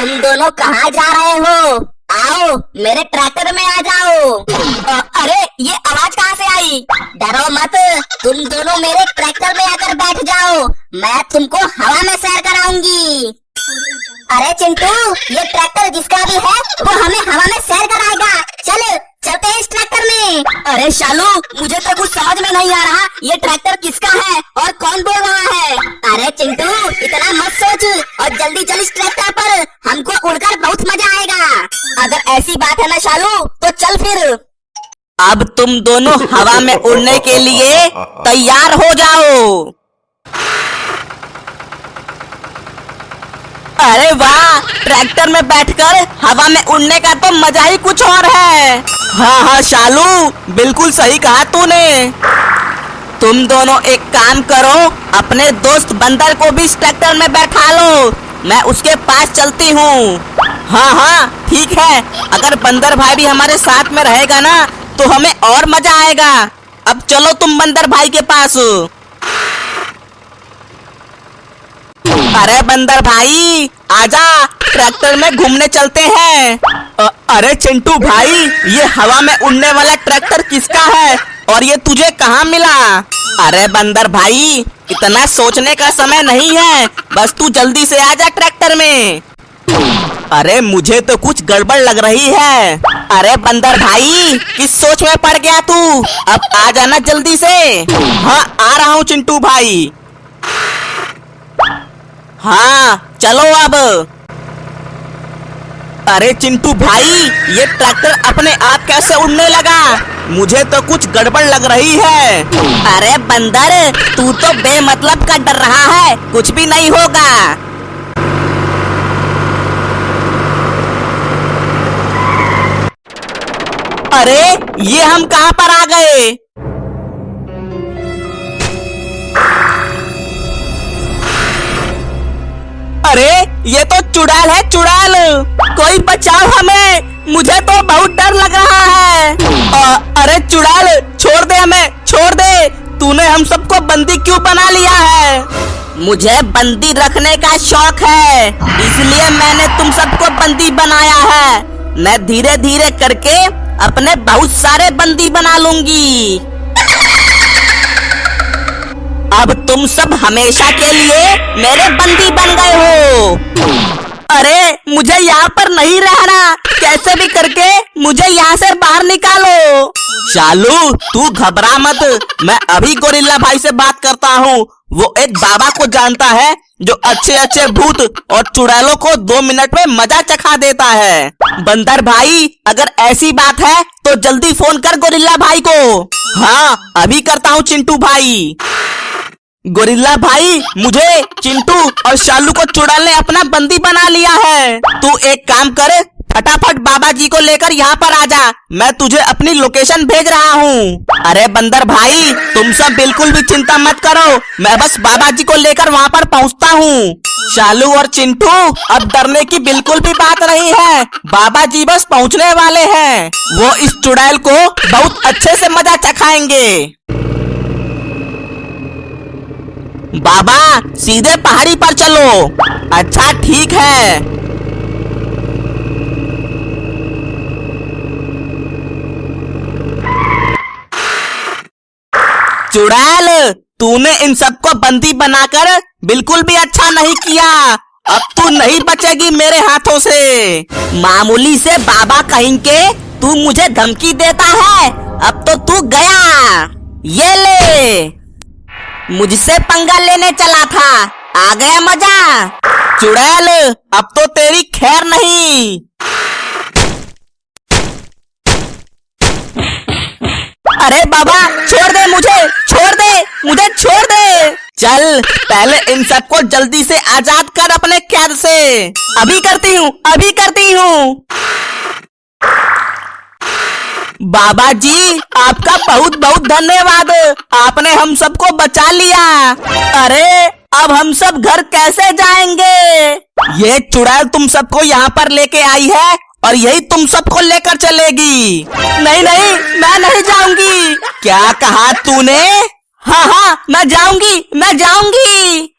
तुम दोनों कहाँ जा रहे हो? आओ, मेरे ट्रैक्टर में आ जाओ। अरे, ये आवाज़ कहाँ से आई? डरो मत, तुम दोनों मेरे ट्रैक्टर में आकर बैठ जाओ। मैं तुमको हवा में सैर कराऊँगी। अरे, चिंटू, ये ट्रैक्टर जिसका भी है, वो हमें हवा में सैर कराएगा। चल, चलते हैं इस ट्रैक्टर में। अरे, शालू, मुझे तो कुछ समझ में नहीं आ रहा, ये ट्रैक्टर किसका है और कौन बोल रहा है? अरे, चिंटू, इतना मत सोच, और जल्दी चल इस ट्रैक्टर हमको उड़कर बहुत मज़ा आएगा। अगर ऐसी बात है ना शालू तो चल फिर। अब तुम दोनों हवा में उड़ने के लिए तैयार हो जाओ। अरे वाह, ट्रैक्टर में बैठकर हवा में उड़ने का तो मज़ा ही कुछ और है। हाँ हाँ शालू, बिल्कुल सही कहा तूने। तुम दोनों एक काम करो, अपने दोस्त बंदर को भी इस ट्रैक्टर में बैठा लो। मैं उसके पास चलती हूँ। हाँ हाँ ठीक है। अगर बंदर भाई भी हमारे साथ में रहेगा ना तो हमें और मज़ा आएगा। अब चलो तुम बंदर भाई के पास। अरे बंदर भाई, आजा। ट्रैक्टर में घूमने चलते हैं। अरे चिंटू भाई, ये हवा में उड़ने वाला ट्रैक्टर किसका है? और ये तुझे कहाँ मिला? अरे बंदर भाई, इतना सोचने का समय नहीं है। बस तू जल्दी से आ जा ट्रैक्टर में। अरे मुझे तो कुछ गड़बड़ लग रही है। अरे बंदर भाई, किस सोच में पड़ गया तू? अब आ जाना जल्दी से। हाँ आ रहा हूँ चिंटू भाई। हाँ चलो अब। अरे चिंटू भाई, ये ट्रैक्टर अपने आप कैसे उड़ने लगा? मुझे तो कुछ गड़बड़ लग रही है। अरे बंदर, तू तो बेमतलब का डर रहा है, कुछ भी नहीं होगा। अरे, ये हम कहाँ पर आ गए? ये तो चुड़ैल है चुड़ैल। कोई बचाओ हमें। मुझे तो बहुत डर लग रहा है। अ, अरे चुड़ैल छोड़ दे हमें छोड़ दे। तूने हम सबको बंदी क्यों बना लिया है? मुझे बंदी रखने का शौक है। इसलिए मैंने तुम सबको बंदी बनाया है। मैं धीरे धीरे करके अपने बहुत सारे बंदी बना लूँगी। अब तुम सब हमेशा के लिए मेरे बंदी बन गए हो। अरे, मुझे यहाँ पर नहीं रहना। कैसे भी करके मुझे यहाँ से बाहर निकालो। चालू, तू घबरा मत। मैं अभी गोरिल्ला भाई से बात करता हूँ। वो एक बाबा को जानता है, जो अच्छे अच्छे भूत और चुड़ैलों को दो मिनट में मज़ा चखा देता है। बंदर भाई, अगर ऐसी बात है तो जल्दी फ़ोन कर गोरिल्ला भाई को। हाँ अभी करता हूँ चिंटू भाई। गोरिल्ला भाई, मुझे, चिंटू और शालू को चुड़ैल ने अपना बंदी बना लिया है। तू एक काम कर, फटाफट बाबा जी को लेकर यहाँ पर आ जा। मैं तुझे अपनी लोकेशन भेज रहा हूँ। अरे बंदर भाई, तुम सब बिल्कुल भी चिंता मत करो। मैं बस बाबा जी को लेकर वहाँ पर पहुँचता हूँ। शालू और चिंटू, अब डरने की बिल्कुल भी बात नहीं है। बाबा जी बस पहुँचने वाले हैं। वो इस चुड़ैल को बहुत अच्छे से मज़ा चखाएँगे। बाबा, सीधे पहाड़ी पर चलो। अच्छा ठीक है। चुड़ैल, तूने इन सबको बंदी बनाकर बिल्कुल भी अच्छा नहीं किया। अब तू नहीं बचेगी मेरे हाथों से। मामूली से बाबा कहीं के तू मुझे धमकी देता है। अब तो तू गया। ये ले। मुझसे पंगा लेने चला था। आ गया मज़ा। चुड़ैल, अब तो तेरी खैर नहीं। अरे बाबा, छोड़ दे मुझे, छोड़ दे, मुझे छोड़ दे। चल, पहले इन सबको जल्दी से आज़ाद कर अपने कैद से। अभी करती हूँ, अभी करती हूँ। बाबा जी, आपका बहुत बहुत धन्यवाद। आपने हम सबको बचा लिया। अरे, अब हम सब घर कैसे जाएँगे? ये चुड़ैल तुम सबको यहाँ पर लेके आई है और यही तुम सबको लेकर चलेगी। नहीं नहीं, मैं नहीं जाऊँगी। क्या कहा तूने? हाँ हाँ मैं जाऊँगी मैं जाऊँगी।